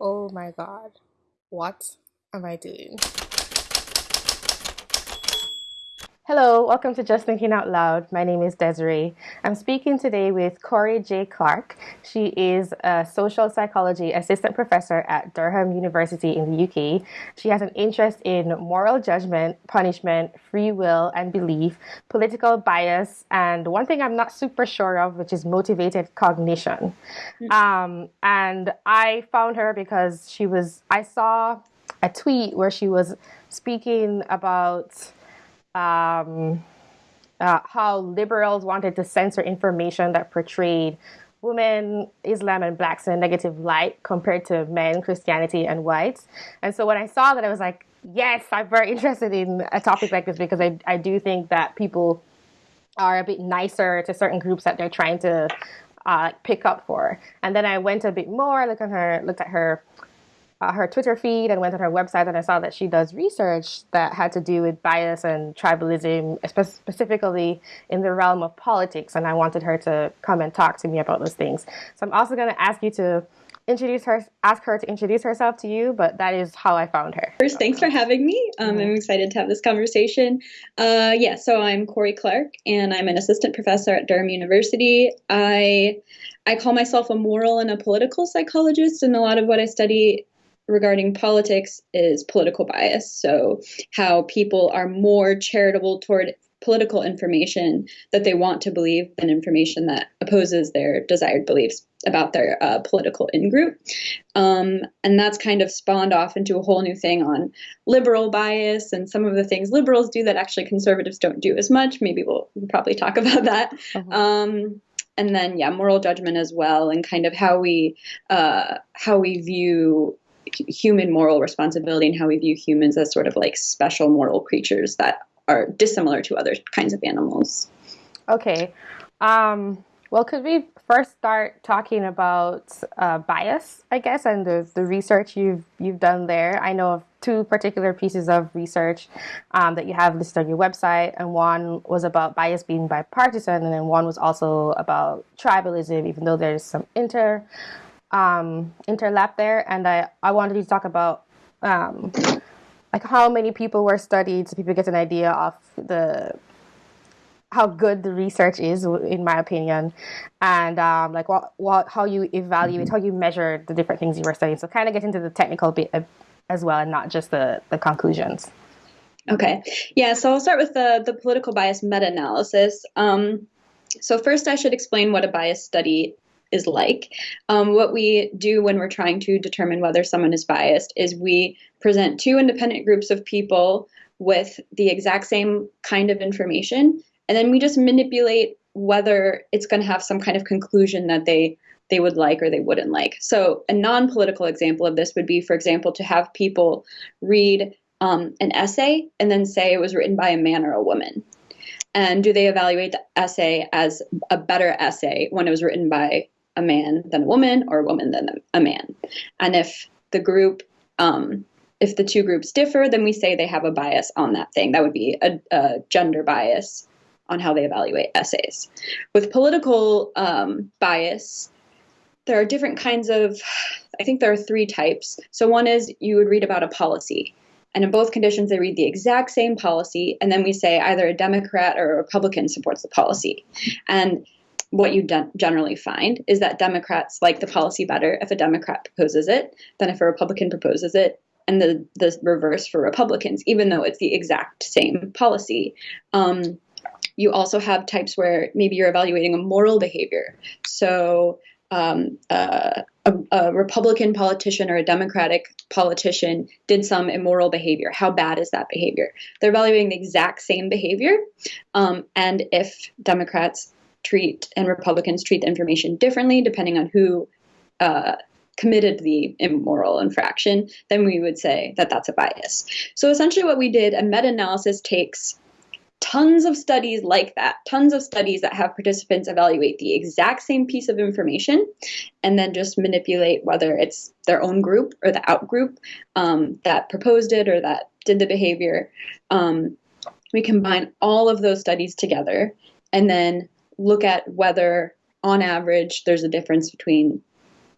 Oh my god. What am I doing? Hello, welcome to Just Thinking Out Loud. My name is Desiree. I'm speaking today with Cory J. Clark. She is a social psychology assistant professor at Durham University in the UK. She has an interest in moral judgment, punishment, free will and belief, political bias, and one thing I'm not super sure of, which is motivated cognition. Mm-hmm. Um, and I found her because she was, I saw a tweet where she was speaking about um, uh, how liberals wanted to censor information that portrayed women, Islam, and blacks in a negative light compared to men, Christianity, and whites. And so when I saw that, I was like, yes, I'm very interested in a topic like this because I, I do think that people are a bit nicer to certain groups that they're trying to uh, pick up for. And then I went a bit more, look at her, looked at her uh, her Twitter feed and went on her website and I saw that she does research that had to do with bias and tribalism, specifically in the realm of politics. And I wanted her to come and talk to me about those things. So I'm also going to ask you to introduce her, ask her to introduce herself to you, but that is how I found her. First, thanks for having me. Um, mm-hmm. I'm excited to have this conversation. Uh, yeah, so I'm Cory Clark, and I'm an assistant professor at Durham University. I I call myself a moral and a political psychologist, and a lot of what I study regarding politics is political bias. So, how people are more charitable toward political information that they want to believe than information that opposes their desired beliefs about their uh, political in group. Um, and that's kind of spawned off into a whole new thing on liberal bias and some of the things liberals do that actually conservatives don't do as much. Maybe we'll, we'll probably talk about that. Uh-huh. Um, and then, yeah, moral judgment as well, and kind of how we uh, how we view human moral responsibility and how we view humans as sort of like special moral creatures that are dissimilar to other kinds of animals. Okay. Um, well, could we first start talking about uh, bias, I guess, and the, the research you've you've done there? I know of two particular pieces of research um, that you have listed on your website, and one was about bias being bipartisan, and then one was also about tribalism, even though there's some inter um, interlap there, and I, I wanted to talk about um, like how many people were studied so people get an idea of the how good the research is, in my opinion, and um, like what, what how you evaluate, mm-hmm. how you measure the different things you were studying. So kind of get into the technical bit as well, and not just the the conclusions. Okay, yeah. So I'll start with the the political bias meta analysis. Um, so first, I should explain what a bias study is like. Um, what we do when we're trying to determine whether someone is biased is we present two independent groups of people with the exact same kind of information, and then we just manipulate whether it's going to have some kind of conclusion that they they would like or they wouldn't like. So a non-political example of this would be, for example, to have people read um, an essay and then say it was written by a man or a woman. And do they evaluate the essay as a better essay when it was written by a man than a woman or a woman than a man. And if the group, um, if the two groups differ, then we say they have a bias on that thing. That would be a, a gender bias on how they evaluate essays. With political um, bias, there are different kinds of, I think there are three types. So one is you would read about a policy. And in both conditions, they read the exact same policy. And then we say either a Democrat or a Republican supports the policy. And what you generally find is that Democrats like the policy better if a Democrat proposes it than if a Republican proposes it, and the the reverse for Republicans, even though it's the exact same policy. Um, you also have types where maybe you're evaluating a moral behavior. So um, uh, a, a, Republican politician or a Democratic politician did some immoral behavior. How bad is that behavior? They're evaluating the exact same behavior. Um, and if Democrats treat and Republicans treat the information differently depending on who uh, committed the immoral infraction, then we would say that that's a bias. So essentially, what we did, a meta analysis takes tons of studies like that, tons of studies that have participants evaluate the exact same piece of information and then just manipulate whether it's their own group or the out group um, that proposed it or that did the behavior. Um, we combine all of those studies together and then look at whether, on average, there's a difference between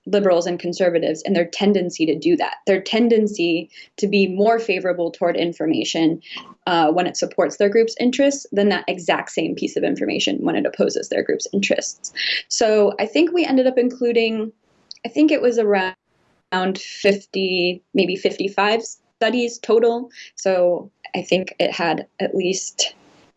liberals and conservatives and their tendency to do that, their tendency to be more favorable toward information uh, when it supports their group's interests than that exact same piece of information when it opposes their group's interests. So I think we ended up including, I think it was around 50, maybe 55 studies total. So I think it had at least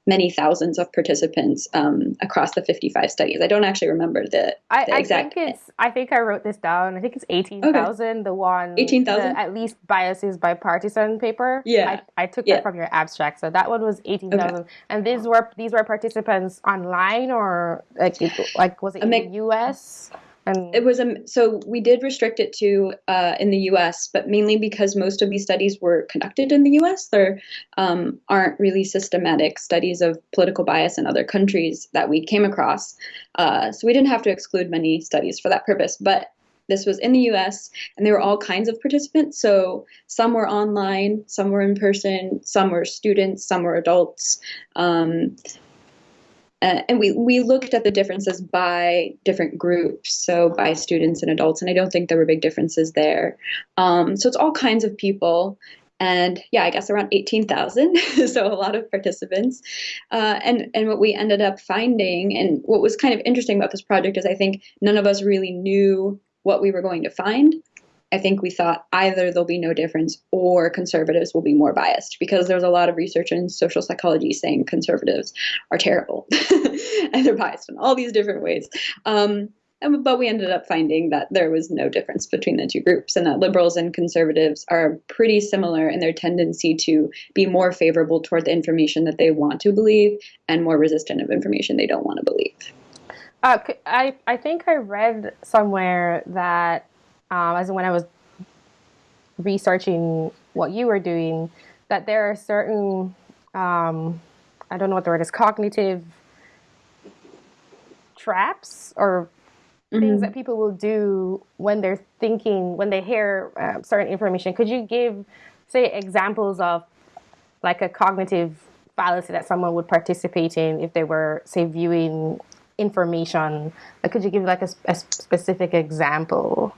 many thousands of participants um, across the 55 studies. I don't actually remember the, I, the exact. I think it's. I think I wrote this down. I think it's 18,000. Okay. The one. 18,000. At least biases bipartisan paper. Yeah. I, I took yeah. that from your abstract. So that one was 18,000. Okay. And these were these were participants online or like like was it in the U.S. And it was a so we did restrict it to uh, in the U.S., but mainly because most of these studies were conducted in the U.S. There um, aren't really systematic studies of political bias in other countries that we came across, uh, so we didn't have to exclude many studies for that purpose. But this was in the US, and there were all kinds of participants. So some were online, some were in person, some were students, some were adults. Um, uh, and we, we looked at the differences by different groups, so by students and adults, and I don't think there were big differences there. Um, so it's all kinds of people, and yeah, I guess around 18,000, so a lot of participants. Uh, and, and what we ended up finding, and what was kind of interesting about this project is I think none of us really knew what we were going to find. I think we thought either there'll be no difference or conservatives will be more biased because there's a lot of research in social psychology saying conservatives are terrible and they're biased in all these different ways. Um, and, but we ended up finding that there was no difference between the two groups and that liberals and conservatives are pretty similar in their tendency to be more favorable toward the information that they want to believe and more resistant of information they don't want to believe. Uh, I, I think I read somewhere that um, as when I was researching what you were doing, that there are certain, um, I don't know what the word is, cognitive traps or things that people will do when they're thinking, when they hear uh, certain information. Could you give, say, examples of like a cognitive fallacy that someone would participate in if they were, say, viewing information? Like, could you give like a, a specific example?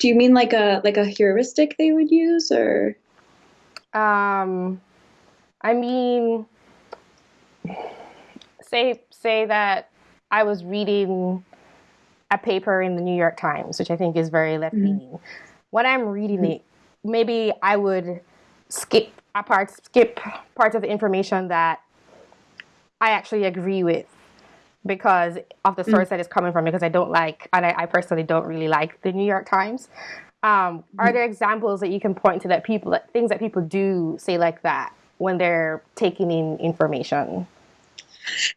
Do you mean like a like a heuristic they would use or um I mean say say that I was reading a paper in the New York Times, which I think is very left leaning. Mm-hmm. When I'm reading mm-hmm. it, maybe I would skip a part skip parts of the information that I actually agree with because of the source mm. that it's coming from because I don't like and I, I, personally don't really like the New York Times. Um, are mm. there examples that you can point to that people things that people do say like that when they're taking in information?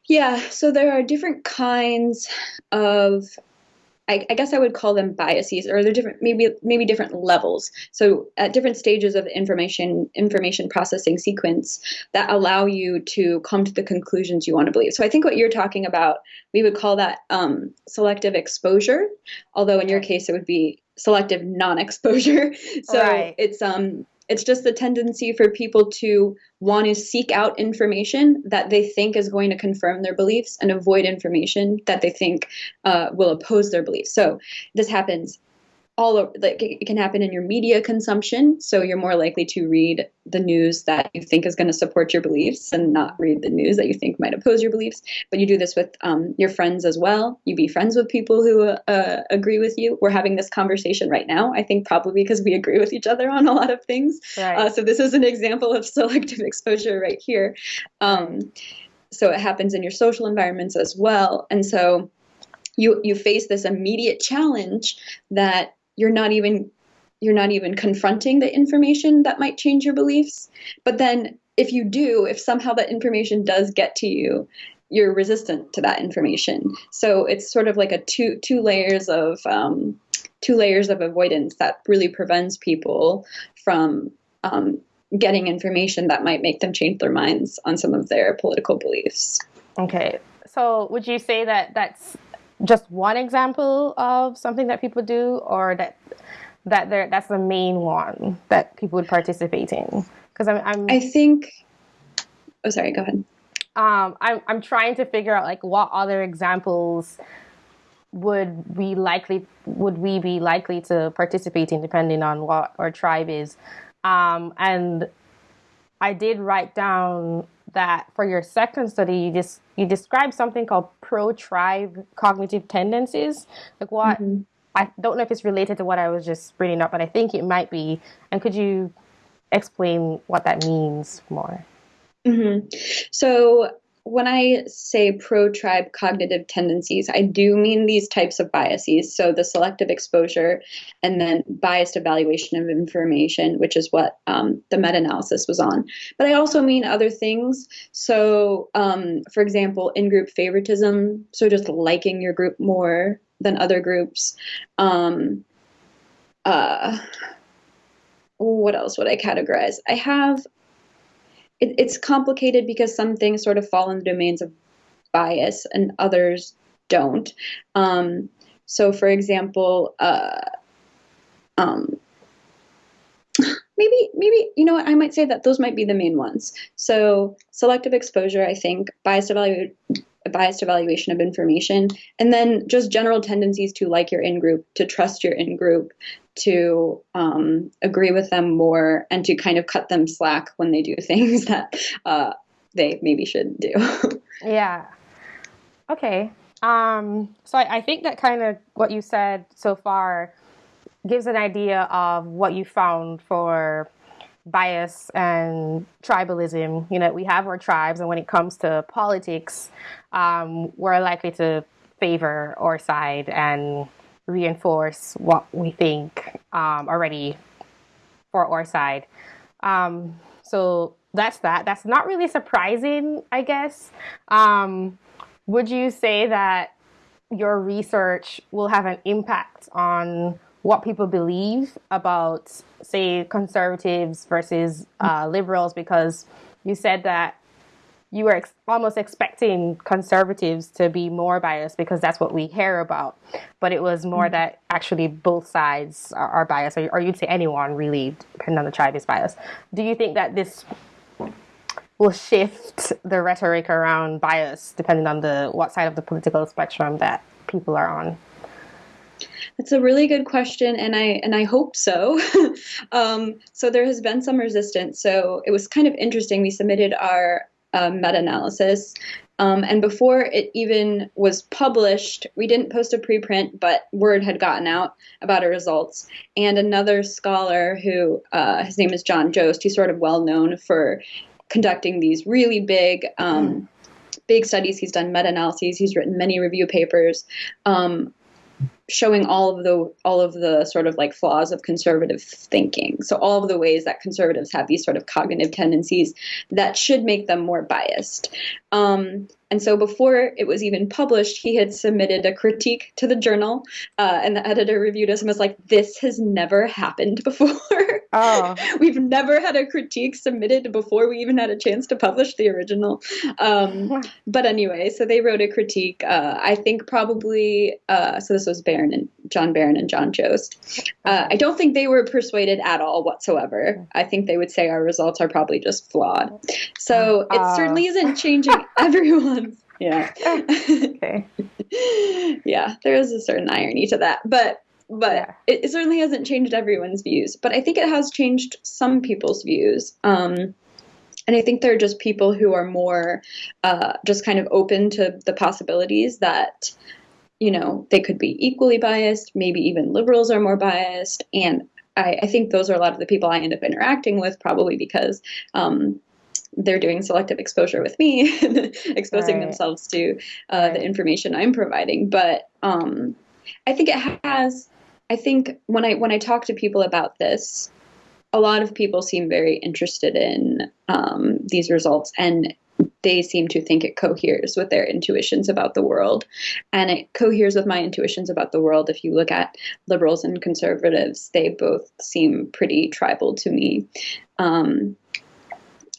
Yeah, so there are different kinds of I, I, guess I would call them biases, or they're different, maybe maybe different levels. So at different stages of the information information processing sequence that allow you to come to the conclusions you want to believe. So I think what you're talking about, we would call that um, selective exposure, although in your case it would be selective non-exposure. So right. it's um it's just the tendency for people to want to seek out information that they think is going to confirm their beliefs and avoid information that they think uh, will oppose their beliefs. So this happens all over, like it can happen in your media consumption. So you're more likely to read the news that you think is going to support your beliefs and not read the news that you think might oppose your beliefs. But you do this with um, your friends as well. You be friends with people who uh, agree with you. We're having this conversation right now. I think probably because we agree with each other on a lot of things. Right. Uh, so this is an example of selective exposure right here. Um, so it happens in your social environments as well. And so you you face this immediate challenge that you're not even you're not even confronting the information that might change your beliefs. But then if you do, if somehow that information does get to you, you're resistant to that information. So it's sort of like a two two layers of um, two layers of avoidance that really prevents people from um, getting information that might make them change their minds on some of their political beliefs. Okay, so would you say that that's just one example of something that people do, or that that there that's the main one that people would participate in? Because I'm, I'm, I think. Oh, sorry. Go ahead. Um, I'm I'm trying to figure out like what other examples would we likely would we be likely to participate in depending on what our tribe is um, and i did write down that for your second study you just you described something called pro tribe cognitive tendencies like what mm-hmm. i don't know if it's related to what i was just bringing up but i think it might be and could you explain what that means more mm-hmm. so when I say pro tribe cognitive tendencies, I do mean these types of biases. So the selective exposure and then biased evaluation of information, which is what um, the meta analysis was on. But I also mean other things. So, um, for example, in group favoritism, so just liking your group more than other groups. Um, uh, what else would I categorize? I have it, it's complicated because some things sort of fall in the domains of bias and others don't. Um, so, for example, uh, um, maybe maybe you know what I might say that those might be the main ones. So, selective exposure, I think, biased evaluation biased evaluation of information, and then just general tendencies to like your in group, to trust your in group, to um, agree with them more and to kind of cut them slack when they do things that uh, they maybe shouldn't do. yeah. Okay. Um, so I, I think that kind of what you said so far gives an idea of what you found for bias and tribalism. You know, we have our tribes, and when it comes to politics, um, we're likely to favor our side and reinforce what we think um, already for our side. Um, so that's that. That's not really surprising, I guess. Um, would you say that your research will have an impact on what people believe about, say, conservatives versus uh, liberals? Because you said that you were ex- almost expecting conservatives to be more biased because that's what we hear about. But it was more mm-hmm. that actually both sides are, are biased, or, or, you'd say anyone really, depending on the tribe, is biased. Do you think that this will shift the rhetoric around bias depending on the what side of the political spectrum that people are on? That's a really good question, and I and I hope so. um, so there has been some resistance. So it was kind of interesting. We submitted our um, meta-analysis. Um, and before it even was published, we didn't post a preprint, but word had gotten out about our results. And another scholar who, uh, his name is John Jost, he's sort of well known for conducting these really big, um, mm. big studies. He's done meta-analyses. He's written many review papers. Um, showing all of the all of the sort of like flaws of conservative thinking. So all of the ways that conservatives have these sort of cognitive tendencies that should make them more biased. Um, and so before it was even published, he had submitted a critique to the journal, uh, and the editor reviewed us and was like, "This has never happened before. Oh. We've never had a critique submitted before we even had a chance to publish the original." Um, but anyway, so they wrote a critique. Uh, I think probably uh, so. This was Baron and John Baron and John Jost. Uh, I don't think they were persuaded at all whatsoever. I think they would say our results are probably just flawed. So it uh. certainly isn't changing everyone yeah. okay. yeah, there is a certain irony to that, but but yeah. it, it, certainly hasn't changed everyone's views. But I think it has changed some people's views. Um, and I think there are just people who are more uh, just kind of open to the possibilities that you know they could be equally biased. Maybe even liberals are more biased, and I, I think those are a lot of the people I end up interacting with, probably because um, they're doing selective exposure with me exposing right. themselves to uh, right. the information I'm providing. But um, I think it has. I think when I when I talk to people about this, a lot of people seem very interested in um, these results and they seem to think it coheres with their intuitions about the world. And it coheres with my intuitions about the world. If you look at liberals and conservatives, they both seem pretty tribal to me. Um,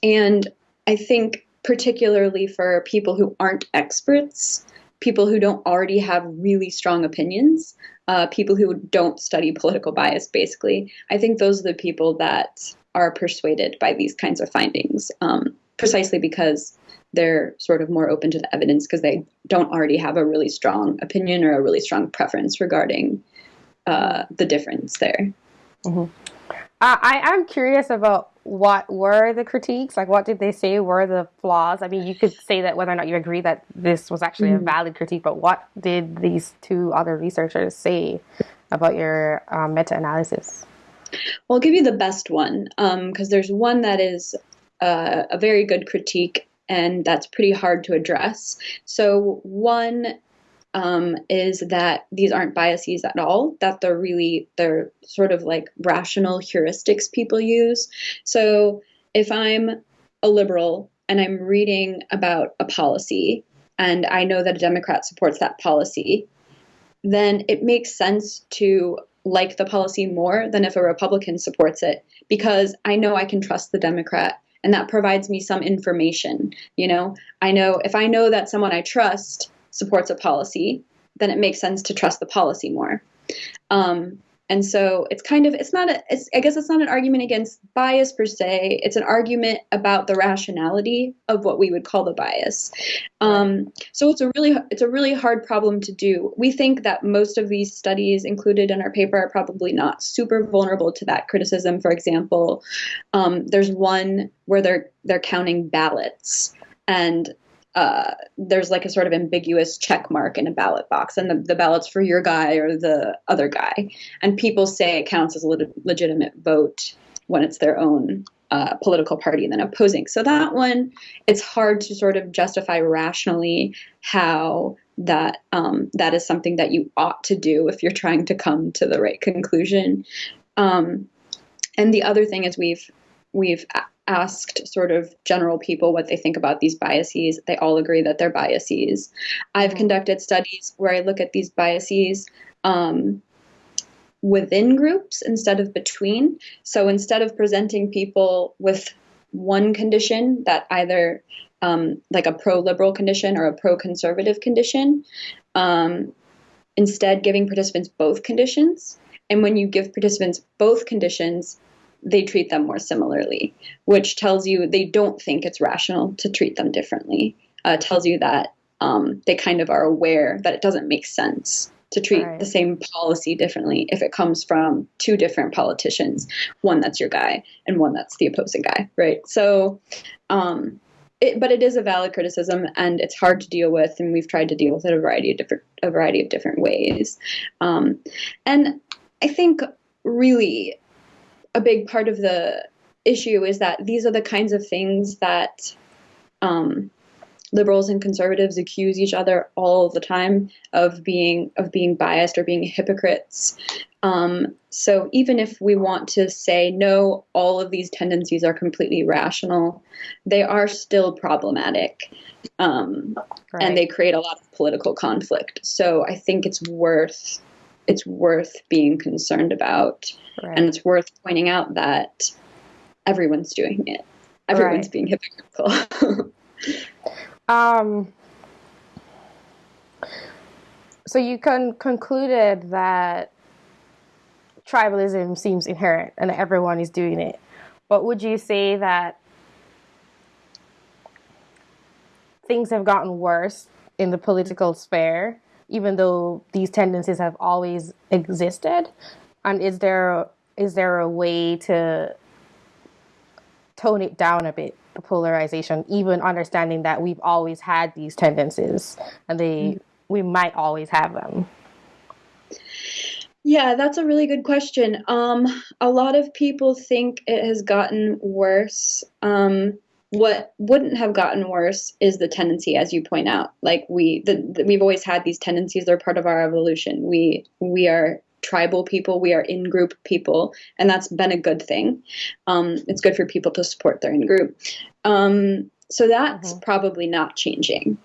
and I think, particularly for people who aren't experts, people who don't already have really strong opinions, uh, people who don't study political bias, basically, I think those are the people that are persuaded by these kinds of findings. Um, precisely because they're sort of more open to the evidence because they don't already have a really strong opinion or a really strong preference regarding uh, the difference there. Mm-hmm. Uh, I am curious about what were the critiques? Like, what did they say were the flaws? I mean, you could say that whether or not you agree that this was actually mm-hmm. a valid critique, but what did these two other researchers say about your um, meta analysis? Well, I'll give you the best one because um, there's one that is uh, a very good critique and that's pretty hard to address. So, one um, is that these aren't biases at all, that they're really, they're sort of like rational heuristics people use. So, if I'm a liberal and I'm reading about a policy and I know that a Democrat supports that policy, then it makes sense to like the policy more than if a Republican supports it because I know I can trust the Democrat and that provides me some information. You know, I know if I know that someone I trust supports a policy, then it makes sense to trust the policy more. Um, and so it's kind of it's not a it's, I guess it's not an argument against bias per se. It's an argument about the rationality of what we would call the bias. Um, so it's a really it's a really hard problem to do. We think that most of these studies included in our paper are probably not super vulnerable to that criticism. For example, um, there's one where they're they're counting ballots and uh, there's like a sort of ambiguous check mark in a ballot box, and the, the ballot's for your guy or the other guy. And people say it counts as a le- legitimate vote when it's their own uh, political party than opposing. So that one, it's hard to sort of justify rationally how that um, that is something that you ought to do if you're trying to come to the right conclusion. Um, and the other thing is we've we've asked sort of general people what they think about these biases, they all agree that they're biases. I've mm-hmm. conducted studies where I look at these biases um, within groups instead of between. So instead of presenting people with one condition that either um, like a pro liberal condition or a pro conservative condition, um, instead giving participants both conditions. And when you give participants both conditions, they treat them more similarly, which tells you they don't think it's rational to treat them differently. Uh, tells you that um, they kind of are aware that it doesn't make sense to treat right. the same policy differently if it comes from two different politicians, one that's your guy and one that's the opposing guy, right? So, um, it, but it is a valid criticism and it's hard to deal with, and we've tried to deal with it a variety of different a variety of different ways. Um, and I think really a big part of the issue is that these are the kinds of things that um, liberals and conservatives accuse each other all the time of being of being biased or being hypocrites. Um, so even if we want to say no, all of these tendencies are completely rational, they are still problematic, um, right. and they create a lot of political conflict. So I think it's worth it's worth being concerned about. Right. And it's worth pointing out that everyone's doing it. Everyone's right. being hypocritical. um, so you con- concluded that tribalism seems inherent and everyone is doing it. But would you say that things have gotten worse in the political sphere even though these tendencies have always existed? And is there is there a way to tone it down a bit, the polarization, even understanding that we've always had these tendencies and they mm. we might always have them? Yeah, that's a really good question. Um, a lot of people think it has gotten worse. Um, what wouldn't have gotten worse is the tendency as you point out like we the, the, we've always had these tendencies they're part of our evolution we we are tribal people we are in group people and that's been a good thing um, it's good for people to support their in group um, so that's mm-hmm. probably not changing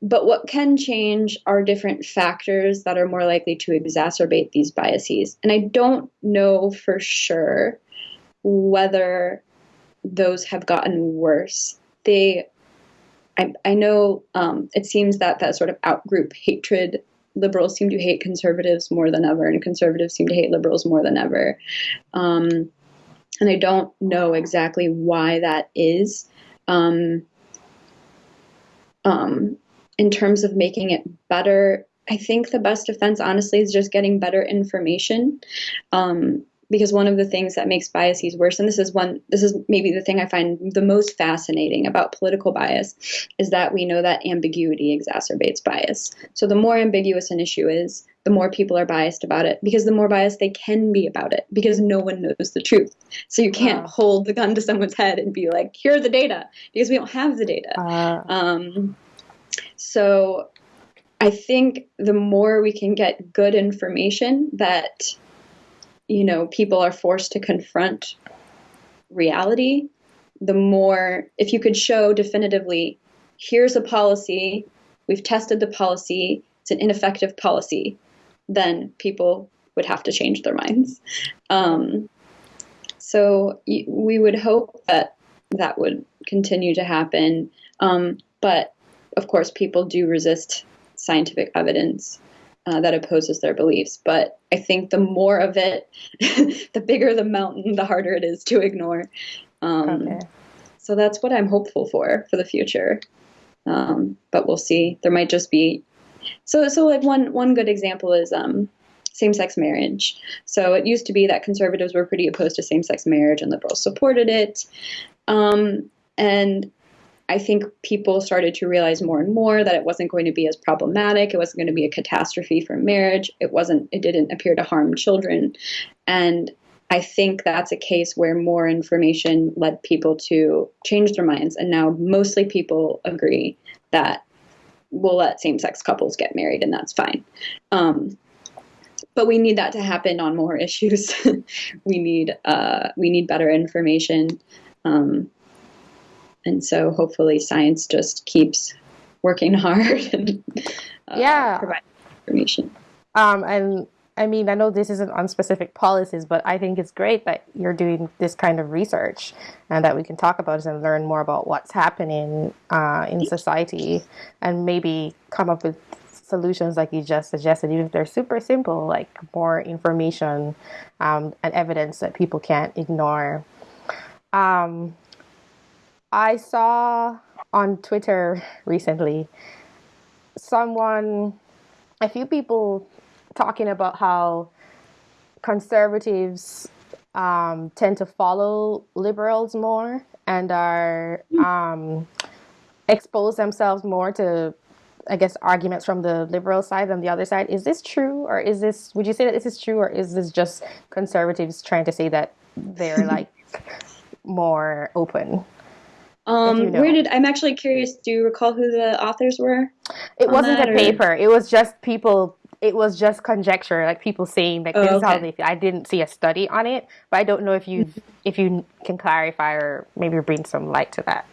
but what can change are different factors that are more likely to exacerbate these biases and i don't know for sure whether those have gotten worse. They, I, I know um, it seems that that sort of outgroup hatred, liberals seem to hate conservatives more than ever, and conservatives seem to hate liberals more than ever. Um, and I don't know exactly why that is. Um, um, in terms of making it better, I think the best defense, honestly, is just getting better information. Um, because one of the things that makes biases worse, and this is one, this is maybe the thing I find the most fascinating about political bias, is that we know that ambiguity exacerbates bias. So the more ambiguous an issue is, the more people are biased about it because the more biased they can be about it because no one knows the truth. So you can't wow. hold the gun to someone's head and be like, here are the data because we don't have the data. Uh. Um, so I think the more we can get good information that you know people are forced to confront reality, the more if you could show definitively here's a policy, we've tested the policy, it's an ineffective policy, then people would have to change their minds. Um, so we would hope that that would continue to happen. Um, but of course, people do resist scientific evidence uh, that opposes their beliefs. But I think the more of it, the bigger the mountain, the harder it is to ignore. Um, okay. So that's what I'm hopeful for for the future. Um, but we'll see. There might just be so so like one one good example is um, same-sex marriage. So it used to be that conservatives were pretty opposed to same-sex marriage and liberals supported it. Um, and I think people started to realize more and more that it wasn't going to be as problematic. It wasn't going to be a catastrophe for marriage. It wasn't. It didn't appear to harm children, and I think that's a case where more information led people to change their minds, and now mostly people agree that we'll let same-sex couples get married, and that's fine. Um, but we need that to happen on more issues. we need uh, we need better information. Um, and so hopefully science just keeps working hard and uh, yeah providing information um, and I mean, I know this isn't on specific policies, but I think it's great that you're doing this kind of research and that we can talk about it and learn more about what's happening uh, in society and maybe come up with solutions like you just suggested, even if they're super simple, like more information um, and evidence that people can't ignore. Um, I saw on Twitter recently someone, a few people talking about how conservatives um, tend to follow liberals more and are um, expose themselves more to I guess arguments from the liberal side than the other side. Is this true, or is this? Would you say that this is true, or is this just conservatives trying to say that they're like more open? Um, you know. Where did I'm actually curious? Do you recall who the authors were? It wasn't that, a or? paper. It was just people. It was just conjecture, like people saying that oh, this okay. is how they feel. I didn't see a study on it, but I don't know if you if you can clarify or maybe bring some light to that.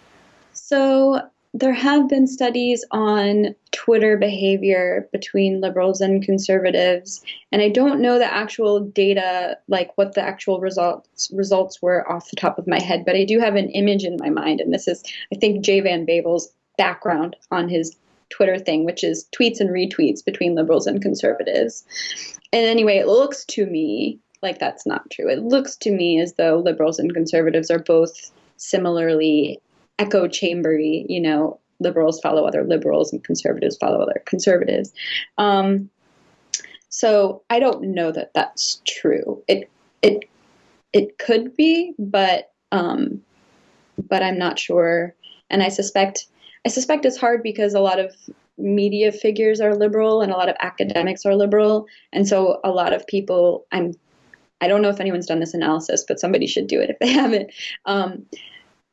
So there have been studies on Twitter behavior between liberals and conservatives, and I don't know the actual data, like what the actual results results were off the top of my head, but I do have an image in my mind, and this is, I think, Jay Van Bavel's background on his Twitter thing, which is tweets and retweets between liberals and conservatives. And anyway, it looks to me like that's not true. It looks to me as though liberals and conservatives are both similarly echo chambery, you know, liberals follow other liberals and conservatives follow other conservatives. Um, so I don't know that that's true. It it it could be, but um, but I'm not sure. And I suspect I suspect it's hard because a lot of media figures are liberal and a lot of academics are liberal, and so a lot of people I'm I don't know if anyone's done this analysis, but somebody should do it if they haven't. Um,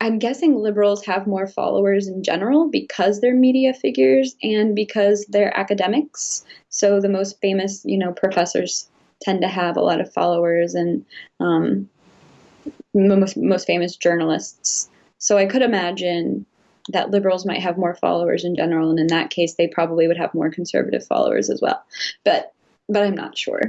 I'm guessing liberals have more followers in general because they're media figures and because they're academics. So the most famous, you know, professors tend to have a lot of followers and um, most, most famous journalists. So I could imagine that liberals might have more followers in general, and in that case, they probably would have more conservative followers as well. But but I'm not sure.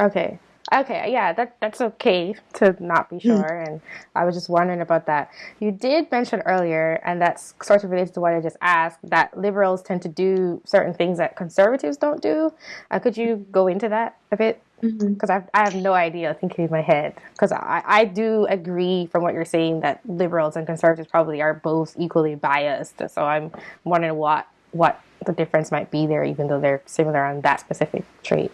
Okay. Okay, yeah, that that's okay to not be hmm. sure, mm. and I was just wondering about that. You did mention earlier, and that's sort of related to what I just asked, that liberals tend to do certain things that conservatives don't do. Uh, could you go into that a bit? because mm-hmm. I, I have no idea thinking in my head because I, I do agree from what you're saying that liberals and conservatives probably are both equally biased so i'm wondering what what the difference might be there even though they're similar on that specific trait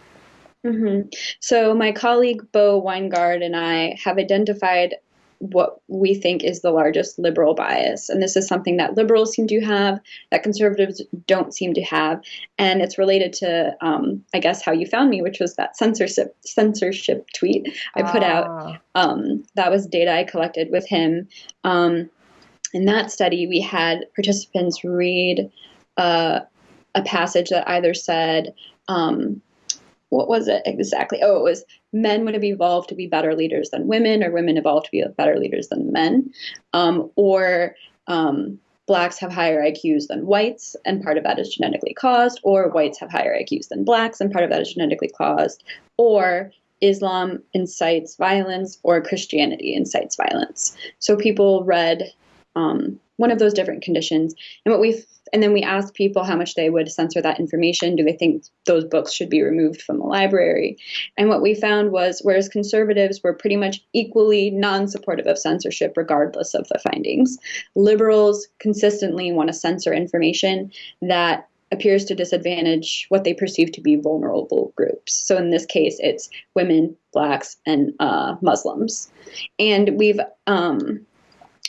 mm-hmm. so my colleague bo Winegard and i have identified what we think is the largest liberal bias. And this is something that liberals seem to have, that conservatives don't seem to have. And it's related to, um, I guess, how you found me, which was that censorship censorship tweet I put out. Ah. Um, that was data I collected with him. Um, in that study, we had participants read uh, a passage that either said, um, what was it exactly? Oh, it was men would have evolved to be better leaders than women, or women evolved to be better leaders than men, um, or um, blacks have higher IQs than whites, and part of that is genetically caused, or whites have higher IQs than blacks, and part of that is genetically caused, or Islam incites violence, or Christianity incites violence. So people read um, one of those different conditions, and what we and then we asked people how much they would censor that information. Do they think those books should be removed from the library? And what we found was whereas conservatives were pretty much equally non supportive of censorship, regardless of the findings, liberals consistently want to censor information that appears to disadvantage what they perceive to be vulnerable groups. So in this case, it's women, blacks, and uh, Muslims. And we've um,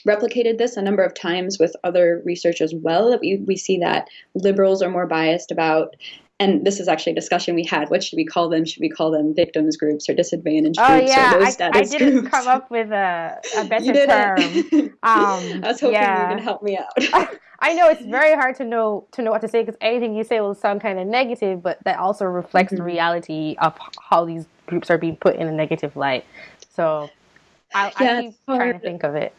replicated this a number of times with other research as well. That We, we see that liberals are more biased about and this is actually a discussion we had. What should we call them? Should we call them victims groups or disadvantaged oh, groups yeah. or low status I, I didn't groups? come up with a, a better term. Um, I was hoping yeah. you could help me out. I know it's very hard to know to know what to say because anything you say will sound kind of negative, but that also reflects mm-hmm. the reality of how these groups are being put in a negative light. So I, yeah, I keep trying to think of it.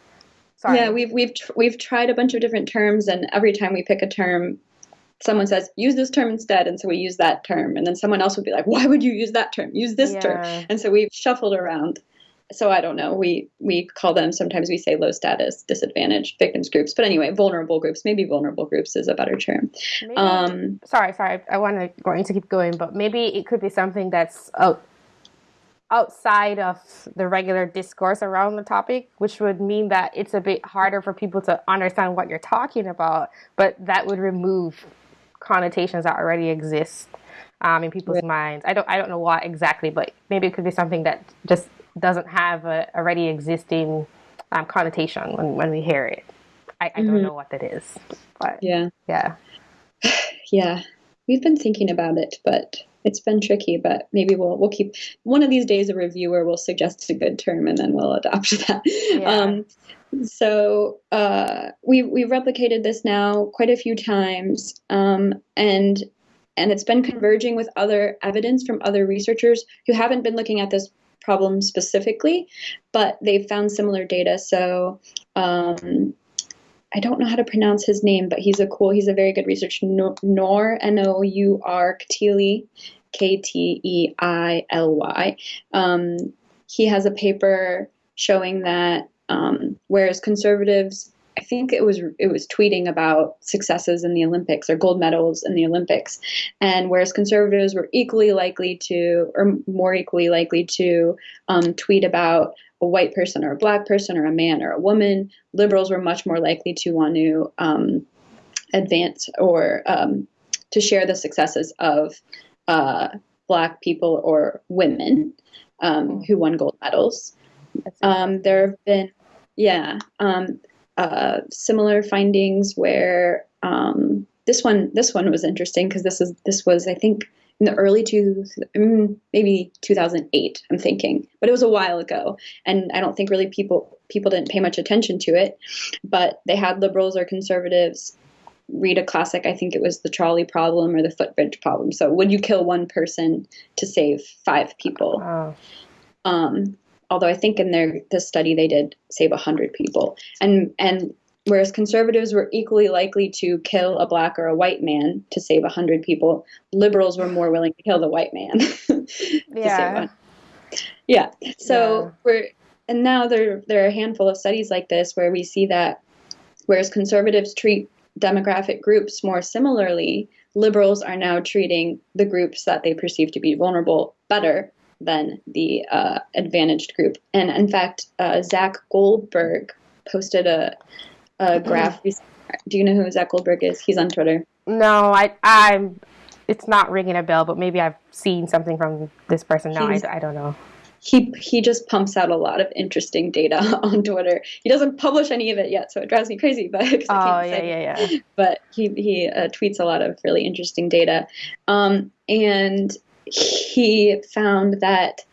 Sorry. Yeah, we've we've tr- we've tried a bunch of different terms, and every time we pick a term, someone says use this term instead, and so we use that term, and then someone else would be like, why would you use that term? Use this yeah. term, and so we've shuffled around. So I don't know. We we call them sometimes we say low status, disadvantaged victims groups, but anyway, vulnerable groups. Maybe vulnerable groups is a better term. Maybe, um, sorry, sorry. I want to going to keep going, but maybe it could be something that's oh, outside of the regular discourse around the topic, which would mean that it's a bit harder for people to understand what you're talking about, but that would remove connotations that already exist um, in people's right. minds. I don't I don't know what exactly, but maybe it could be something that just doesn't have a already existing um, connotation when, when we hear it. I, I mm-hmm. don't know what that is, but yeah, yeah, yeah. We've been thinking about it, but it's been tricky, but maybe we'll we'll keep one of these days a reviewer will suggest a good term and then we'll adopt that. Yeah. Um, so uh, we we've replicated this now quite a few times, um, and and it's been converging with other evidence from other researchers who haven't been looking at this problem specifically, but they've found similar data. So um, I don't know how to pronounce his name, but he's a cool, he's a very good researcher. Nor, N O U R Kteily, K T I L Y. Um, he has a paper showing that um, whereas conservatives, think it was it was tweeting about successes in the Olympics or gold medals in the Olympics, and whereas conservatives were equally likely to, or more equally likely to, um, tweet about a white person or a black person or a man or a woman, liberals were much more likely to want to um, advance or um, to share the successes of uh, black people or women um, who won gold medals. Um, there have been, yeah, um, uh, similar findings where um, this one this one was interesting because this is this was I think in the early two, mm, maybe 2008. I'm thinking, but it was a while ago, and I don't think really people people didn't pay much attention to it. But they had liberals or conservatives read a classic. I think it was the trolley problem or the footbridge problem. So would you kill one person to save five people? Oh. Um, although I think in their this study they did save a hundred people, and and Whereas conservatives were equally likely to kill a black or a white man to save 100 people, liberals were more willing to kill the white man. yeah. Yeah. So yeah. we're, and now there, there are a handful of studies like this where we see that whereas conservatives treat demographic groups more similarly, liberals are now treating the groups that they perceive to be vulnerable better than the uh, advantaged group. And in fact, uh, Zach Goldberg posted a, a graph. Do you know who Zach Goldberg is? He's on Twitter. No, I I'm. It's not ringing a bell, but maybe I've seen something from this person. No, I, I don't know he he just pumps out a lot of interesting data on Twitter. He doesn't publish any of it yet, so it drives me crazy. But oh yeah, yeah, yeah. But he he uh, tweets a lot of really interesting data, um, and he found that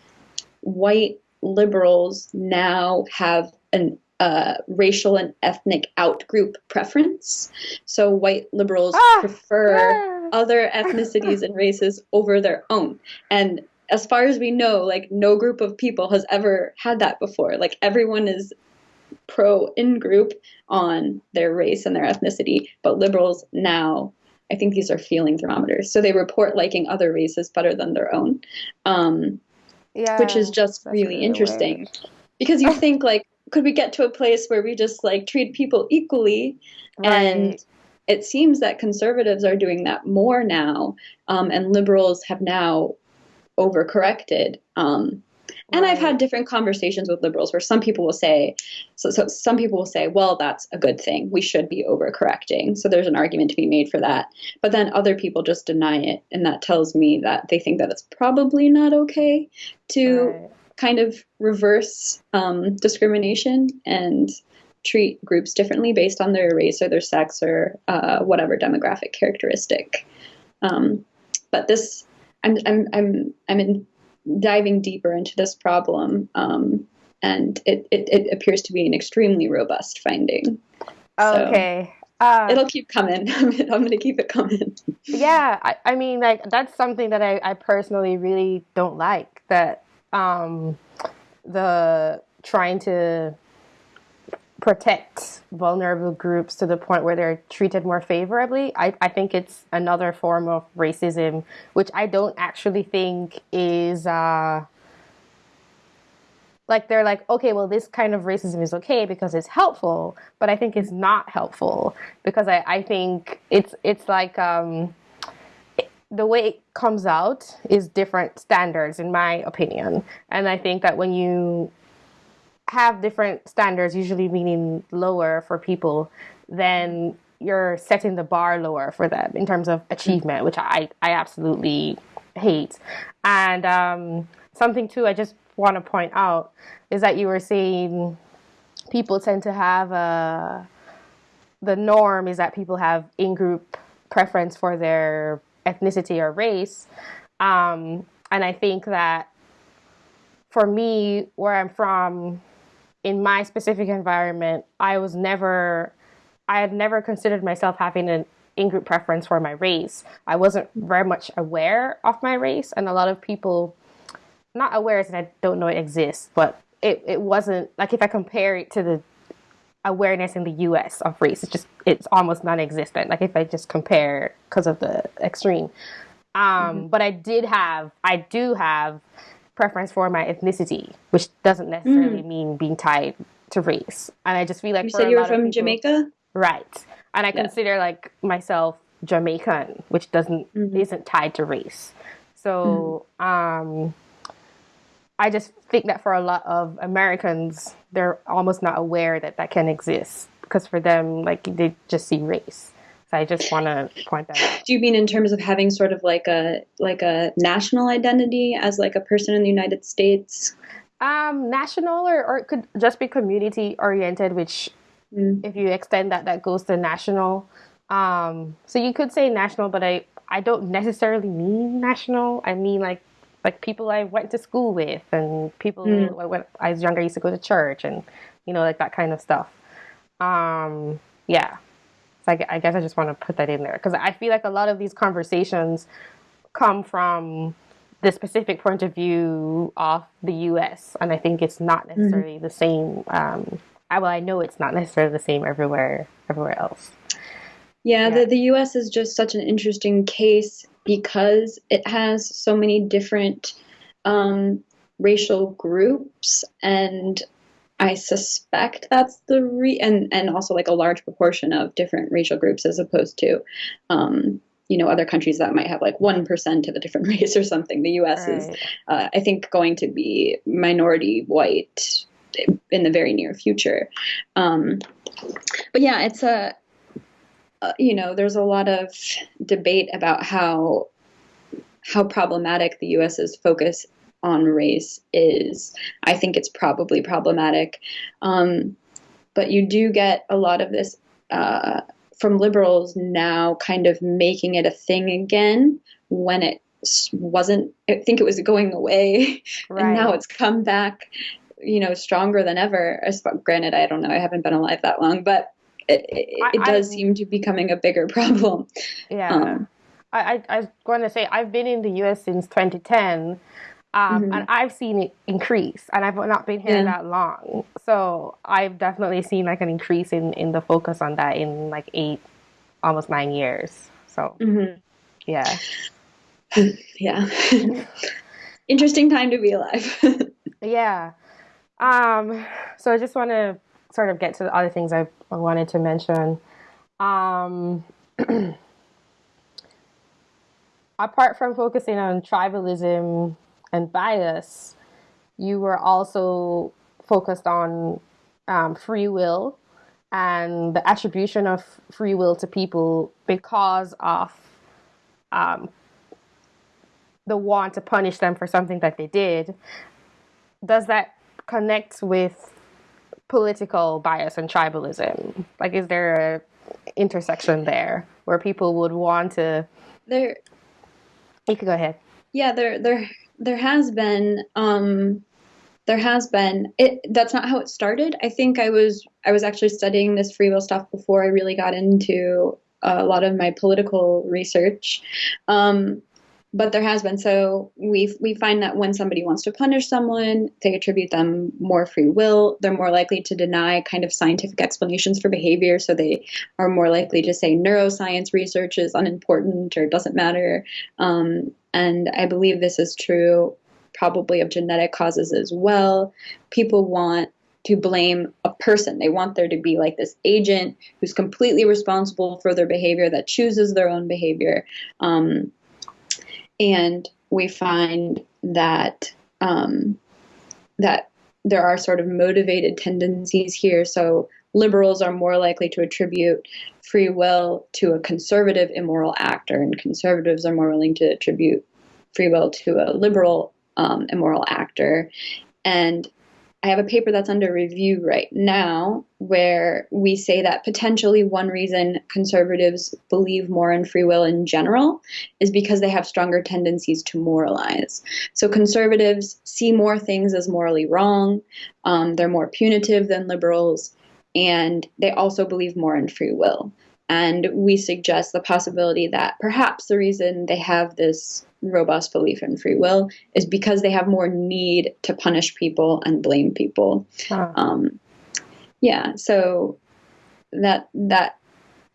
white liberals now have an uh, racial and ethnic outgroup preference. So white liberals ah, prefer ah. other ethnicities and races over their own. And as far as we know, like no group of people has ever had that before. Like everyone is pro in group on their race and their ethnicity, but liberals now, I think these are feeling thermometers. So they report liking other races better than their own, um, yeah, which is just really, interesting. Because you think like, could we get to a place where we just like treat people equally right. and it seems that conservatives are doing that more now, um, and liberals have now overcorrected. Um, and right. I've had different conversations with liberals where some people will say, so, so some people will say, well, that's a good thing. We should be overcorrecting. So there's an argument to be made for that. But then other people just deny it. And that tells me that they think that it's probably not okay to right. kind of reverse um, discrimination and treat groups differently based on their race or their sex or uh, whatever demographic characteristic. Um, but this I'm I'm I'm I'm in diving deeper into this problem, um, and it, it, it appears to be an extremely robust finding. Okay. So uh, it'll keep coming. I'm going to keep it coming. yeah, I, I mean, like that's something that I, I personally really don't like. That um, the trying to protect vulnerable groups to the point where they're treated more favorably. I, I think it's another form of racism, which I don't actually think is uh, like they're like, okay, well, this kind of racism is okay because it's helpful, but I think it's not helpful because I, I think it's it's like um, the way it comes out is different standards in my opinion, and I think that when you have different standards, usually meaning lower for people, then you're setting the bar lower for them in terms of achievement, which I, I absolutely hate. And um, something too, I just want to point out is that you were saying people tend to have a, uh, the norm is that people have in group preference for their ethnicity or race. Um, and I think that for me, where I'm from, in my specific environment, I was never, I had never considered myself having an in group preference for my race. I wasn't very much aware of my race, and a lot of people, not aware as I don't know it exists, but it, it wasn't like if I compare it to the awareness in the US of race, it's just, it's almost non existent. Like if I just compare because of the extreme. Um, mm-hmm. But I did have, I do have preference for my ethnicity, which doesn't necessarily mm. mean being tied to race. And I just feel like you said you were from people, Jamaica, right? And I yeah. consider like myself Jamaican, which doesn't mm-hmm. isn't tied to race. So mm. um, I just think that for a lot of Americans, they're almost not aware that that can exist because for them, like they just see race. So I just want to point that out. Do you mean in terms of having sort of like a like a national identity as like a person in the United States? Um, national or, or it could just be community oriented, which mm. if you extend that, that goes to national. Um, so you could say national, but I, I don't necessarily mean national. I mean like like people I went to school with and people mm. when I was younger I used to go to church and you know like that kind of stuff. Um, yeah. So I, I guess I just want to put that in there because I feel like a lot of these conversations come from the specific point of view of the U.S. and I think it's not mm-hmm. necessarily mm-hmm. the same. Um, I, well, I know it's not necessarily the same everywhere everywhere else. Yeah, yeah, The, the U.S. is just such an interesting case because it has so many different um, racial groups and I suspect that's the re and and also like a large proportion of different racial groups as opposed to, um, you know other countries that might have like 1% of a different race or something the us right. is uh, i think going to be minority white in the very near future um, but yeah it's a uh, you know there's a lot of debate about how how problematic the us's focus on race is i think it's probably problematic. Um, but you do get a lot of this uh, from liberals now kind of making it a thing again when it wasn't i think it was going away right. and now it's come back you know stronger than ever. Granted i don't know i haven't been alive that long but it, it, it does I, seem to be becoming a bigger problem. Yeah. Um, I, I, I was going to say i've been in the us since 2010 um, mm-hmm. And I've seen it increase, and I've not been here yeah. that long. So I've definitely seen like an increase in, in the focus on that in like eight, almost nine years. So, mm-hmm. yeah. yeah. Interesting time to be alive. yeah. Um, so I just want to sort of get to the other things I wanted to mention. Um, apart from focusing on tribalism and bias, you were also focused on um, free will and the attribution of free will to people because of um, the want to punish them for something that they did. Does that connect with political bias and tribalism? Like, is there a intersection there where people would want to? There. You could go ahead. Yeah, there, there there has been um, there has been it that's not how it started. I think i was i was actually studying this free will stuff before i really got into a lot of my political research. Um, but there has been so we we find that when somebody wants to punish someone they attribute them more free will they're more likely to deny kind of scientific explanations for behavior so they are more likely to say neuroscience research is unimportant or doesn't matter um, and I believe this is true probably of genetic causes as well. People want to blame a person. They want there to be like this agent who's completely responsible for their behavior, that chooses their own behavior. Um, and we find that um, that there are sort of motivated tendencies here. So liberals are more likely to attribute free will to a conservative immoral actor, and conservatives are more willing to attribute free will to a liberal um, immoral actor. And I have a paper that's under review right now where we say that potentially one reason conservatives believe more in free will in general is because they have stronger tendencies to moralize. So conservatives see more things as morally wrong, um, they're more punitive than liberals, and they also believe more in free will. And we suggest the possibility that perhaps the reason they have this robust belief in free will is because they have more need to punish people and blame people. Um, yeah, so that that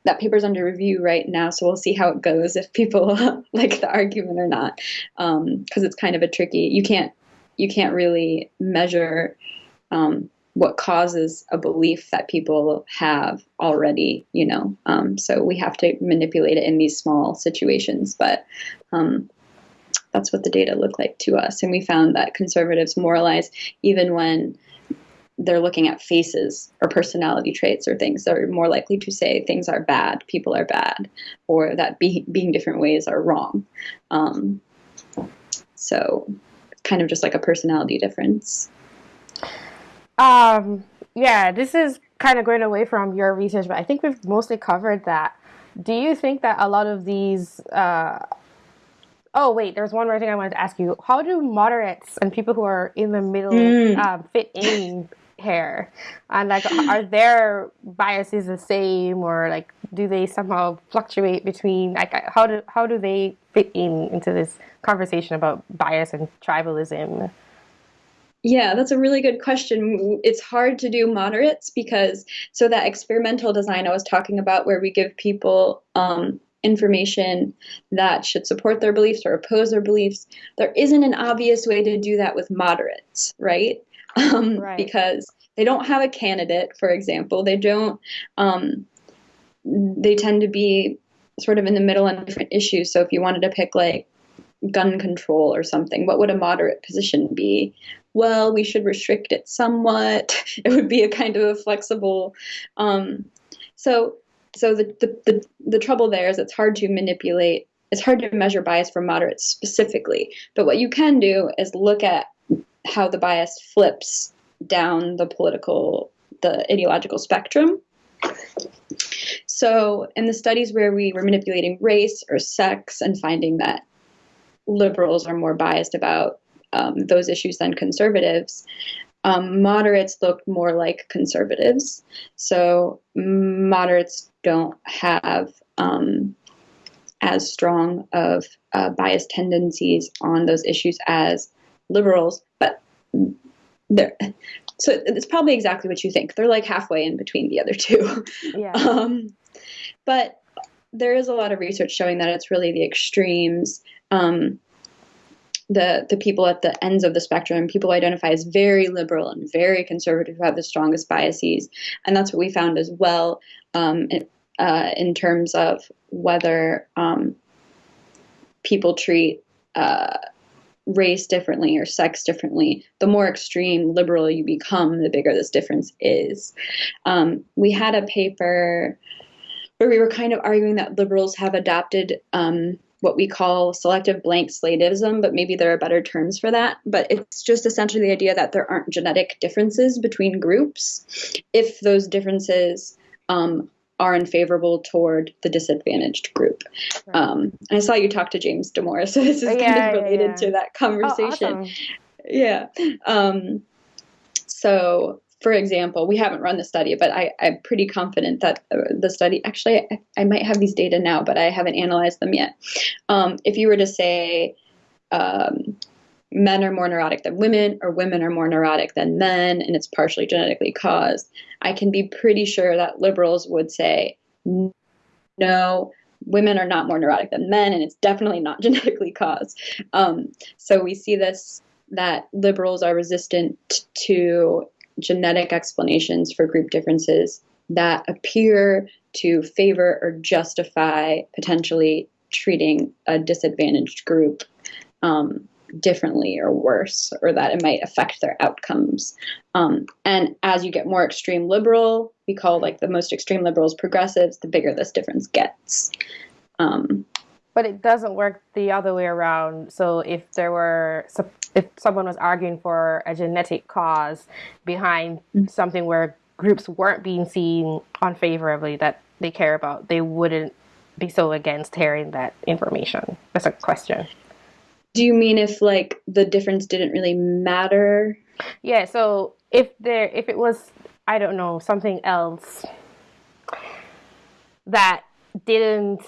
that paper's under review right now, so we'll see how it goes if people like the argument or not, because um, it's kind of a tricky. You can't you can't really measure um, what causes a belief that people have already, you know. Um, so we have to manipulate it in these small situations, but um, that's what the data look like to us. And we found that conservatives moralize even when they're looking at faces or personality traits or things. They're more likely to say things are bad, people are bad, or that be, being different ways are wrong. Um, so kind of just like a personality difference. Um, yeah, this is kind of going away from your research, but I think we've mostly covered that. Do you think that a lot of these? Uh, oh, wait, there's one more thing I wanted to ask you. How do moderates and people who are in the middle mm. um, fit in here? And like, are their biases the same, or like, do they somehow fluctuate between? Like, how do how do they fit in into this conversation about bias and tribalism? Yeah, that's a really good question. It's hard to do moderates because so that experimental design I was talking about, where we give people um, information that should support their beliefs or oppose their beliefs, there isn't an obvious way to do that with moderates, right? Um, right. Because they don't have a candidate, for example. They don't. Um, they tend to be sort of in the middle on different issues. So if you wanted to pick like gun control or something, what would a moderate position be? Well, we should restrict it somewhat. It would be a kind of a flexible. Um, so so the, the, the, the trouble there is it's hard to manipulate it's hard to measure bias for moderates specifically but what you can do is look at how the bias flips down the political the ideological spectrum so in the studies where we were manipulating race or sex and finding that liberals are more biased about um, those issues than conservatives um, moderates look more like conservatives. So moderates don't have um, as strong of uh, bias tendencies on those issues as liberals, but they're so it's probably exactly what you think. They're like halfway in between the other two. Yeah. Um, but there is a lot of research showing that it's really the extremes. Um, the the people at the ends of the spectrum, people identify as very liberal and very conservative, who have the strongest biases, and that's what we found as well um, in, uh, in, terms of whether um, people treat. Uh, race differently or sex differently, the more extreme liberal you become, the bigger this difference is. Um, we had a paper where we were kind of arguing that liberals have adopted um, what we call selective blank slatism, but maybe there are better terms for that. But it's just essentially the idea that there aren't genetic differences between groups if those differences um, are unfavorable toward the disadvantaged group. Right. Um, and I saw you talk to James Damore, so this is oh, yeah, kind of related yeah, yeah. to that conversation. Oh, awesome. Yeah. Um, so for example, we haven't run the study, but I, am pretty confident that uh, the study, actually, I, I, might have these data now, but I haven't analyzed them yet. Um, if you were to say um, men are more neurotic than women, or women are more neurotic than men, and it's partially genetically caused, I can be pretty sure that liberals would say, no, women are not more neurotic than men, and it's definitely not genetically caused. Um, so we see this that liberals are resistant to genetic explanations for group differences that appear to favor or justify potentially treating a disadvantaged group um, differently or worse, or that it might affect their outcomes. Um, and as you get more extreme liberal, we call like the most extreme liberals progressives, the bigger this difference gets. Um, but it doesn't work the other way around. So if there were, if someone was arguing for a genetic cause behind mm-hmm. something where groups weren't being seen unfavorably that they care about, they wouldn't be so against hearing that information. That's a question. Do you mean if like the difference didn't really matter? Yeah. So if there, if it was, I don't know, something else that didn't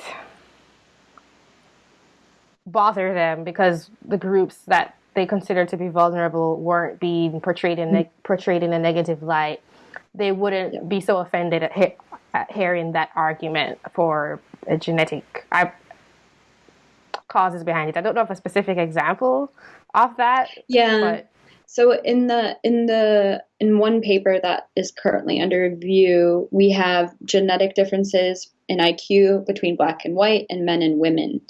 bother them because the groups that they considered to be vulnerable weren't being portrayed in mm-hmm. ne- portrayed in a negative light, they wouldn't yeah. be so offended at, he- at, hearing that argument for a genetic I, causes behind it. I don't know of a specific example of that. Yeah. But so in the in the in one paper that is currently under review, we have genetic differences in IQ between black and white and men and women.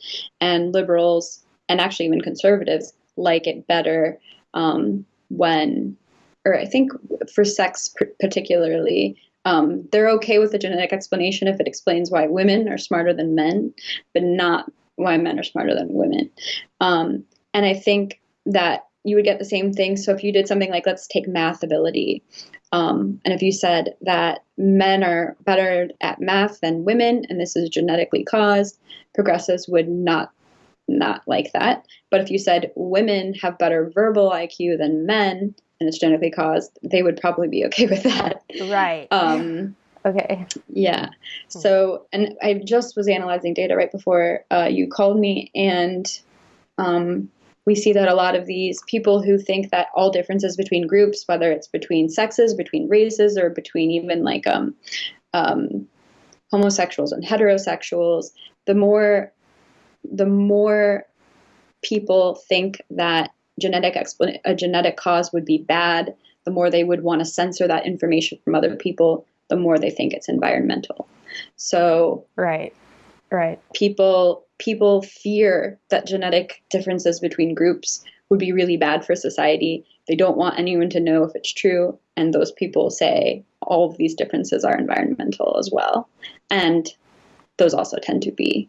And liberals and actually even conservatives like it better um, when, or I think for sex particularly, um, they're okay with the genetic explanation if it explains why women are smarter than men, but not why men are smarter than women. Um, and I think that you would get the same thing. So if you did something like, let's take math ability, um, and if you said that men are better at math than women, and this is genetically caused, progressives would not not like that. But if you said women have better verbal IQ than men, and it's genetically caused, they would probably be okay with that. Right. Um, okay. Yeah. So, and I just was analyzing data right before uh, you called me, and um, we see that a lot of these people who think that all differences between groups, whether it's between sexes, between races, or between even like um, um, homosexuals and heterosexuals, the more the more people think that genetic explan- a genetic cause would be bad, the more they would want to censor that information from other people, the more they think it's environmental. So right Right. People people fear that genetic differences between groups would be really bad for society. They don't want anyone to know if it's true. And those people say all of these differences are environmental as well. And those also tend to be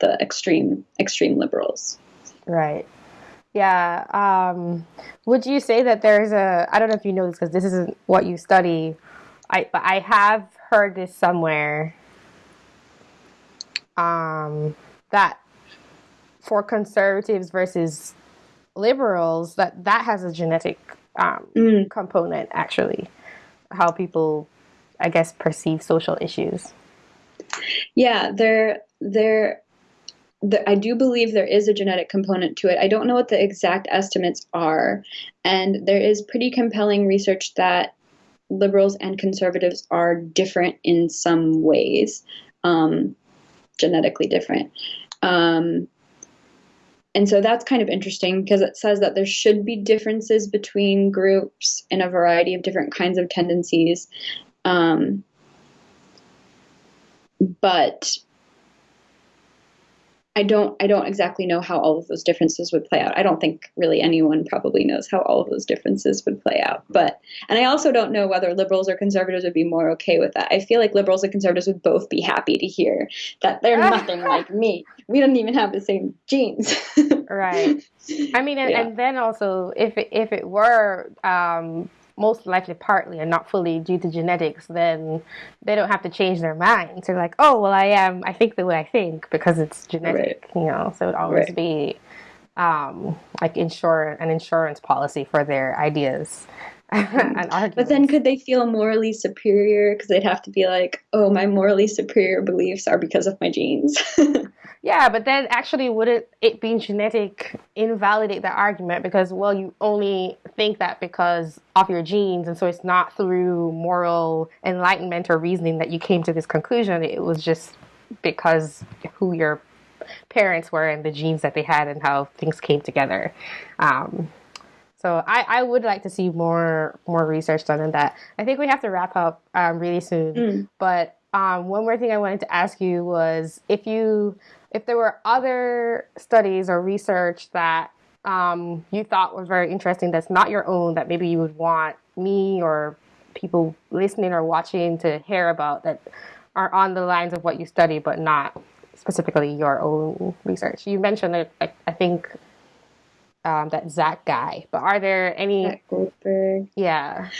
the extreme extreme liberals. Right. Yeah. Um, would you say that there's a? I don't know if you know this because this isn't what you study. I but I have heard this somewhere. Um, that for conservatives versus liberals, that that has a genetic um, mm. component actually. How people, I guess, perceive social issues. Yeah, there there the, I do believe there is a genetic component to it. I don't know what the exact estimates are, and there is pretty compelling research that liberals and conservatives are different in some ways, um, genetically different. Um, and so that's kind of interesting because it says that there should be differences between groups in a variety of different kinds of tendencies. Um, but I don't I don't exactly know how all of those differences would play out. I don't think really anyone probably knows how all of those differences would play out. But and I also don't know whether liberals or conservatives would be more okay with that. I feel like liberals and conservatives would both be happy to hear that they're nothing like me. We don't even have the same genes. right. I mean, and, yeah. and, then also if it, if it were um, most likely partly and not fully due to genetics, then they don't have to change their minds. They're like, oh, well, I am, I think the way I think because it's genetic, right. you know, so it would always right. be um, like insure an insurance policy for their ideas. but then could they feel morally superior? Because they'd have to be like oh my morally superior beliefs are because of my genes. Yeah but then actually wouldn't it being genetic invalidate the argument? Because well you only think that because of your genes and so it's not through moral enlightenment or reasoning that you came to this conclusion. It was just because who your parents were and the genes that they had and how things came together. Um, so I, I would like to see more more research done on that. I think we have to wrap up um, really soon. Mm. But um, one more thing I wanted to ask you was if you if there were other studies or research that um, you thought was very interesting that's not your own that maybe you would want me or people listening or watching to hear about that are on the lines of what you study but not specifically your own research. You mentioned it, I, I think um, that Zach guy. But are there any? Zach Goldberg. Yeah.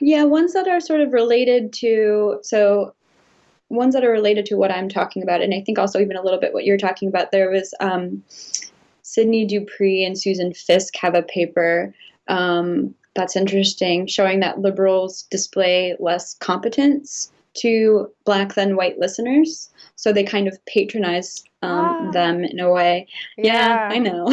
Yeah, ones that are sort of related to so ones that are related to what I'm talking about, and I think also even a little bit what you're talking about. There was um, Cydney Dupree and Susan Fiske have a paper um, that's interesting, showing that liberals display less competence to black than white listeners. So they kind of patronize um, ah. them in a way. Yeah, yeah I know.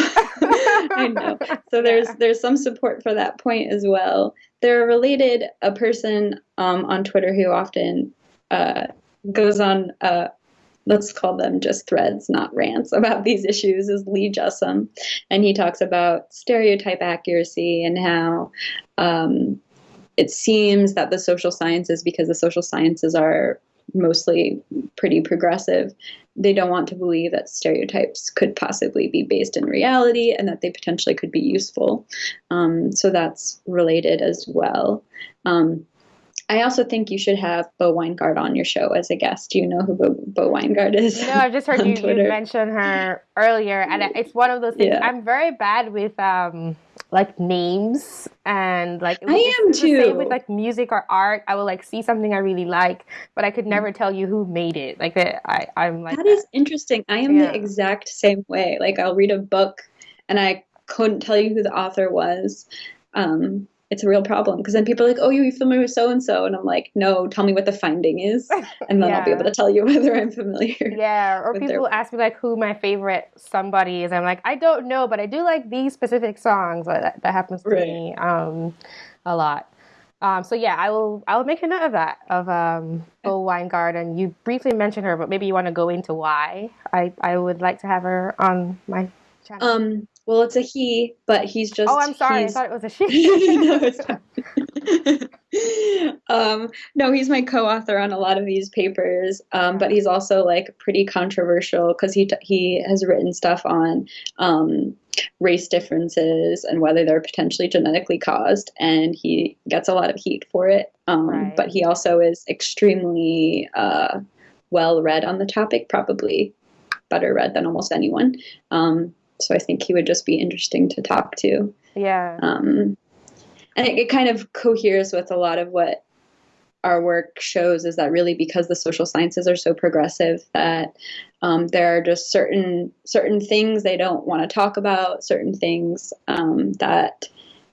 I know. So there's yeah. there's some support for that point as well. They're related. A person um, on Twitter who often uh, goes on. Uh, let's call them just threads, not rants about these issues, is Lee Jussim. And he talks about stereotype accuracy and how um, it seems that the social sciences, because the social sciences are mostly pretty progressive, they don't want to believe that stereotypes could possibly be based in reality and that they potentially could be useful. Um, so that's related as well. Um, I also think you should have Bo Winegard on your show as a guest. Do you know who Bo, Bo Winegard is? No, I've just heard you, you, mention her earlier, and it's one of those things. Yeah. I'm very bad with um, like names and like I am too. same with like music or art. I will like see something I really like, but I could never tell you who made it. Like that, I I'm like that, that. is interesting. I am yeah. the exact same way. Like I'll read a book and I couldn't tell you who the author was. Um, it's a real problem because then people are like, "Oh, you're familiar with so and so," and I'm like, "No, tell me what the finding is, and then yeah. I'll be able to tell you whether I'm familiar." Yeah, or people their... ask me like who my favorite somebody is. I'm like, I don't know, but I do like these specific songs. That, that happens to right. me um, a lot. Um, so yeah, I will I will make a note of that of um, Bo Winegard, and you briefly mentioned her, but maybe you want to go into why I I would like to have her on my channel. Um, well, it's a he, but he's just. Oh, I'm sorry. I thought it was a she. no, it's um, no, he's my co-author on a lot of these papers, um, but he's also like pretty controversial because he he has written stuff on um, race differences and whether they're potentially genetically caused, and he gets a lot of heat for it. Um, right. But he also is extremely uh, well read on the topic, probably better read than almost anyone. Um, so I think he would just be interesting to talk to. Yeah. Um, and it, it kind of coheres with a lot of what our work shows is that really because the social sciences are so progressive that um, there are just certain certain things they don't want to talk about, certain things um, that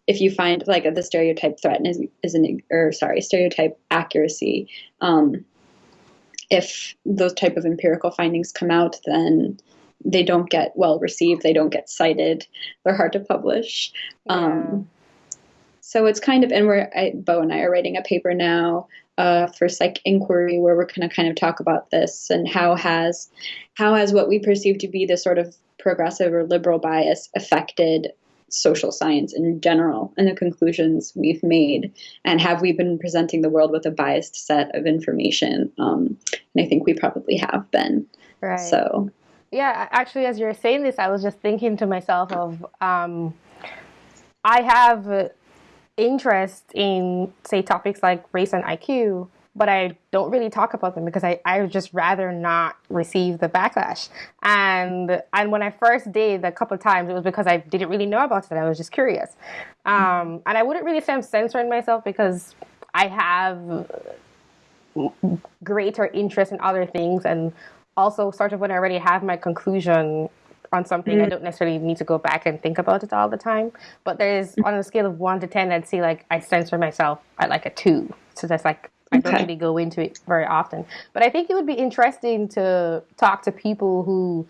if you find like the stereotype threat is is an or sorry stereotype accuracy. Um, if those type of empirical findings come out, then they don't get well received. They don't get cited. They're hard to publish. Yeah. Um, so it's kind of, and we're, I, Bo and I are writing a paper now uh, for Psych Inquiry where we're going to kind of talk about this and how has, how has what we perceive to be the sort of progressive or liberal bias affected social science in general and the conclusions we've made and have we been presenting the world with a biased set of information um, and i think we probably have been right so yeah actually as you're saying this i was just thinking to myself of um, i have interest in, say, topics like race and IQ, but I don't really talk about them because I, I would just rather not receive the backlash. And and when I first did a couple times, it was because I didn't really know about it. I was just curious. Um, and I wouldn't really say I'm censoring myself because I have greater interest in other things and also sort of when I already have my conclusion on something, mm. I don't necessarily need to go back and think about it all the time. But there's on a scale of one to ten, I'd say like I censor myself at like a two. So that's like I don't really go into it very often. But I think it would be interesting to talk to people who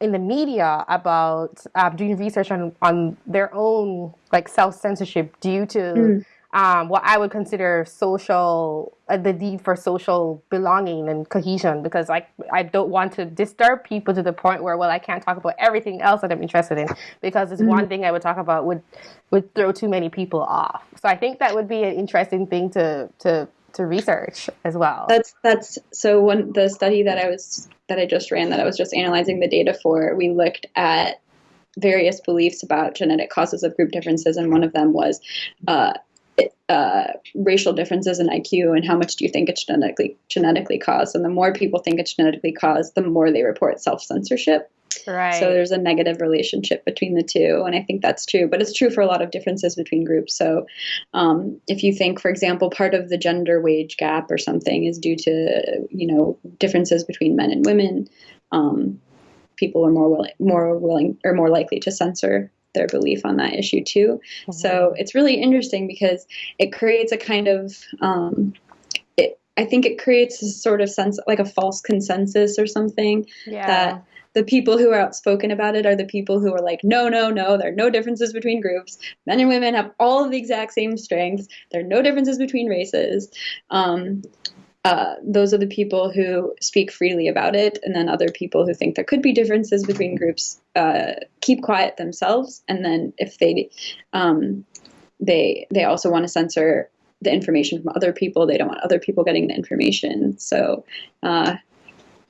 in the media about uh, doing research on on their own like self censorship due to. Mm um, what I would consider social, uh, the need for social belonging and cohesion, because like I don't want to disturb people to the point where, well, I can't talk about everything else that I'm interested in, because it's mm-hmm. one thing I would talk about would would throw too many people off. So I think that would be an interesting thing to to to research as well. That's that's so one the study that I was that I just ran that I was just analyzing the data for, we looked at various beliefs about genetic causes of group differences, and one of them was uh, uh, racial differences in IQ and how much do you think it's genetically genetically caused? And the more people think it's genetically caused, the more they report self censorship. Right. So there's a negative relationship between the two, and I think that's true. But it's true for a lot of differences between groups. So um, if you think, for example, part of the gender wage gap or something is due to you know differences between men and women, um, people are more willing, more willing, or more likely to censor their belief on that issue too. Mm-hmm. So it's really interesting because it creates a kind of um, it, I think it creates a sort of sense like a false consensus or something yeah. that the people who are outspoken about it are the people who are like, no, no, no, there are no differences between groups. Men and women have all of the exact same strengths. There are no differences between races. Um, uh, those are the people who speak freely about it, and then other people who think there could be differences between groups uh, keep quiet themselves, and then if they um, they they also want to censor the information from other people. They don't want other people getting the information. So uh,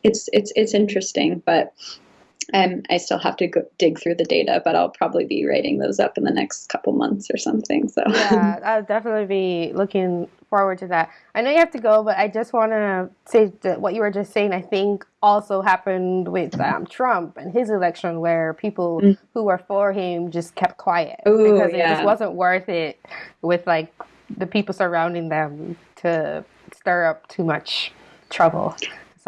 it's it's it's interesting, but um, I still have to go dig through the data, but I'll probably be writing those up in the next couple months or something. So yeah, I'll definitely be looking forward to that. I know you have to go, but I just want to say that what you were just saying. I think also happened with um, Trump and his election, where people mm. who were for him just kept quiet Ooh, because yeah. it just wasn't worth it with like the people surrounding them to stir up too much trouble.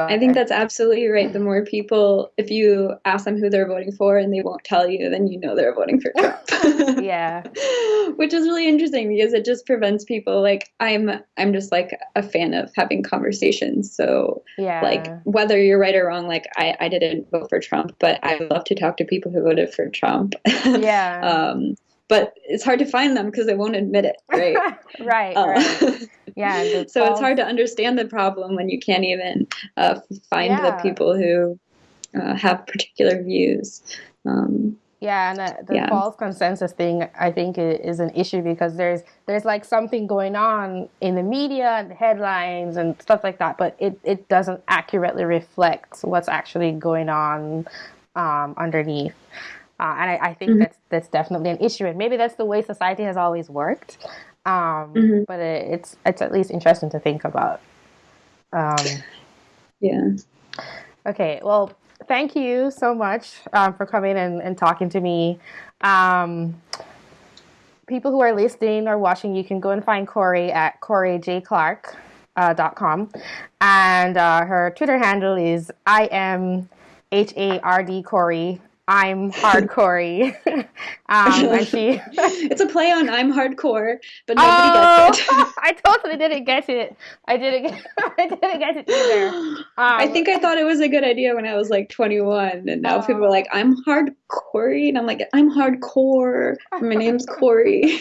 I think that's absolutely right. The more people, if you ask them who they're voting for and they won't tell you, then you know they're voting for Trump. yeah. Which is really interesting because it just prevents people like I'm I'm just like a fan of having conversations. So yeah. like whether you're right or wrong, like I, I didn't vote for Trump, but I love to talk to people who voted for Trump. Yeah. um but it's hard to find them because they won't admit it, right? right, uh, right. Yeah. so false... it's hard to understand the problem when you can't even uh, find yeah. the people who uh, have particular views. Um, Yeah, and the, the Yeah. false consensus thing, I think, is an issue because there's there's like something going on in the media and the headlines and stuff like that, but it, it doesn't accurately reflect what's actually going on um, underneath. Uh, and I, I think Mhm. that's that's definitely an issue, and maybe that's the way society has always worked. Um, Mhm. But it, it's it's at least interesting to think about. Um, Yeah. Okay, well, thank you so much um, for coming and, and talking to me. Um, people who are listening or watching, you can go and find Cory at CoryJClark.com. Uh, dot com. and uh, her Twitter handle is I am H A R D Cory. I'm hardcore. um, and she. It's a play on I'm hardcore, but nobody gets it. Oh, I totally didn't get it. I didn't get. I didn't get it either. I Um, think I thought it was a good idea when I was like 21, and now people are like, I'm hardcore, and I'm like, I'm hardcore. My name's Cory.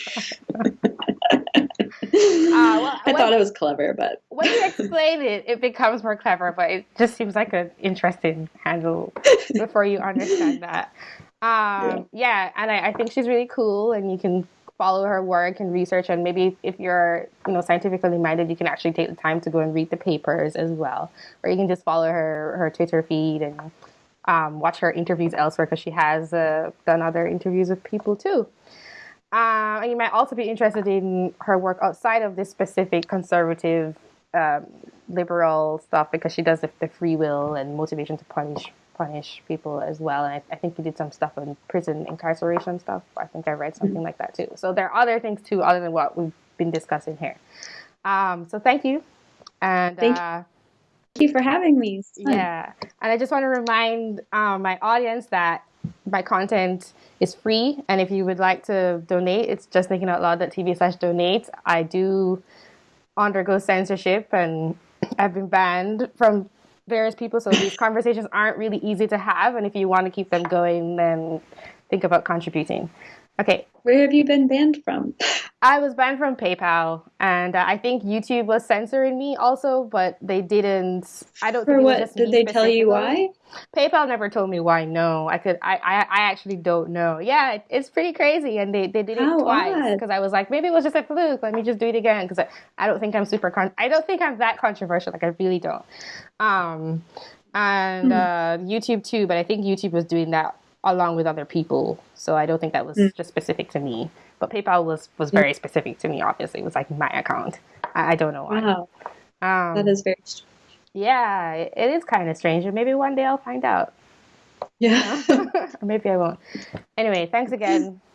well, I thought it was clever, but when you explain it, it becomes more clever, but it just seems like an interesting handle before you understand that. Um, yeah. and I, I think she's really cool, and you can follow her work and research, and maybe if you're you know scientifically minded, you can actually take the time to go and read the papers as well, or you can just follow her her Twitter feed and um, watch her interviews elsewhere because she has uh, done other interviews with people too. Um, and you might also be interested in her work outside of this specific conservative, um, liberal stuff because she does the, the free will and motivation to punish punish people as well. And I, I think you did some stuff on prison incarceration stuff. I think I read something like that too. So there are other things too, other than what we've been discussing here. Um, so thank you. And Thank you. uh, thank you for having me. Yeah, and I just want to remind um, my audience that my content is free, and if you would like to donate, it's just thinking out loud.tv slash donate. I do undergo censorship, and I've been banned from various people, so these conversations aren't really easy to have. And if you want to keep them going, then think about contributing. Okay, Where have you been banned from? I was banned from PayPal, and uh, I think YouTube was censoring me also, but they didn't. I don't. For think what? Did they tell you why? PayPal never told me why. No, I could. I. I, I actually don't know. Yeah, it, it's pretty crazy, and they, they did it How twice because I was like, maybe it was just a fluke. Let me just do it again because I, I don't think I'm super. Con- I don't think I'm that controversial. Like I really don't. Um, and Hmm. uh, YouTube too, but I think YouTube was doing that along with other people, so I don't think that was Hmm. just specific to me. But PayPal was was very specific to me. Obviously, it was like my account. I, I don't know why. Wow, Um, that is very strange. yeah, it, it is kind of strange, and maybe one day I'll find out. Yeah. or maybe I won't. Anyway, thanks again.